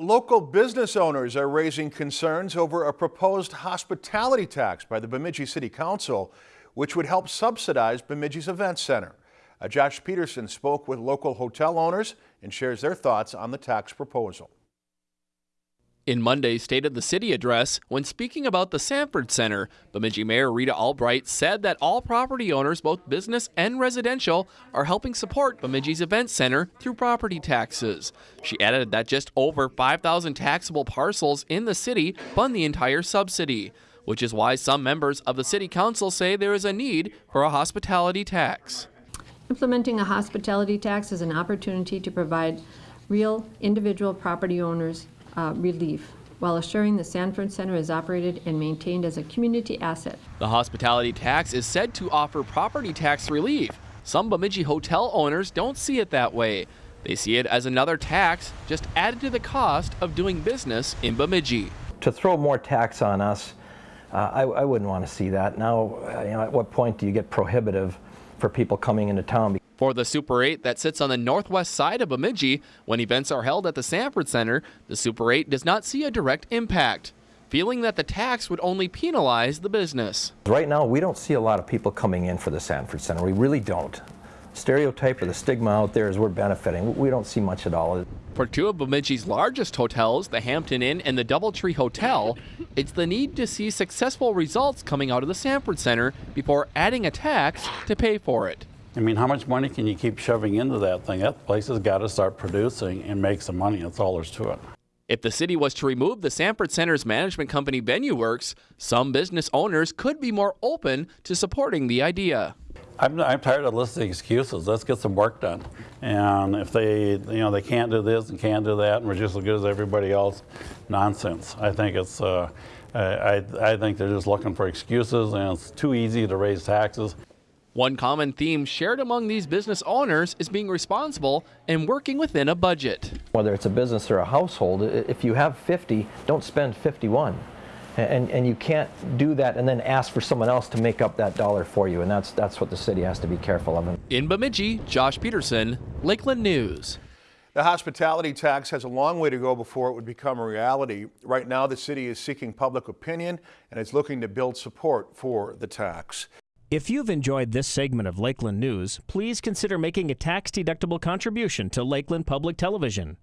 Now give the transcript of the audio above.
Local business owners are raising concerns over a proposed hospitality tax by the Bemidji City Council, which would help subsidize Bemidji's event center. Uh, Josh Peterson spoke with local hotel owners and shares their thoughts on the tax proposal. In Monday's State of the City address, when speaking about the Sanford Center, Bemidji Mayor Rita Albrecht said that all property owners, both business and residential, are helping support Bemidji's Event Center through property taxes. She added that just over 5,000 taxable parcels in the city fund the entire subsidy, which is why some members of the City Council say there is a need for a hospitality tax. Implementing a hospitality tax is an opportunity to provide real individual property owners uh, relief while assuring the Sanford Center is operated and maintained as a community asset. The hospitality tax is said to offer property tax relief. Some Bemidji hotel owners don't see it that way. They see it as another tax just added to the cost of doing business in Bemidji. To throw more tax on us, uh, I, I, wouldn't want to see that. Now, uh, you know, at what point do you get prohibitive for people coming into town? For the Super 8 that sits on the northwest side of Bemidji, when events are held at the Sanford Center, the Super 8 does not see a direct impact, feeling that the tax would only penalize the business. Right now, we don't see a lot of people coming in for the Sanford Center. We really don't. Stereotype or the stigma out there is we're benefiting. We don't see much at all. For two of Bemidji's largest hotels, the Hampton Inn and the Doubletree Hotel, it's the need to see successful results coming out of the Sanford Center before adding a tax to pay for it. I mean, how much money can you keep shoving into that thing? That place has got to start producing and make some money. That's all there's to it. If the city was to remove the Sanford Center's management company VenueWorks, some business owners could be more open to supporting the idea. I'm, I'm tired of listing excuses. Let's get some work done. And if they, you know, they can't do this and can't do that, and we're just as good as everybody else, nonsense. I think it's, uh, I, I think they're just looking for excuses, and it's too easy to raise taxes. One common theme shared among these business owners is being responsible and working within a budget. Whether it's a business or a household, if you have 50, don't spend 51. And, and you can't do that and then ask for someone else to make up that dollar for you. And that's, that's what the city has to be careful of. In Bemidji, Josh Peterson, Lakeland News. The hospitality tax has a long way to go before it would become a reality. Right now, the city is seeking public opinion and is looking to build support for the tax. If you've enjoyed this segment of Lakeland News, please consider making a tax-deductible contribution to Lakeland Public Television.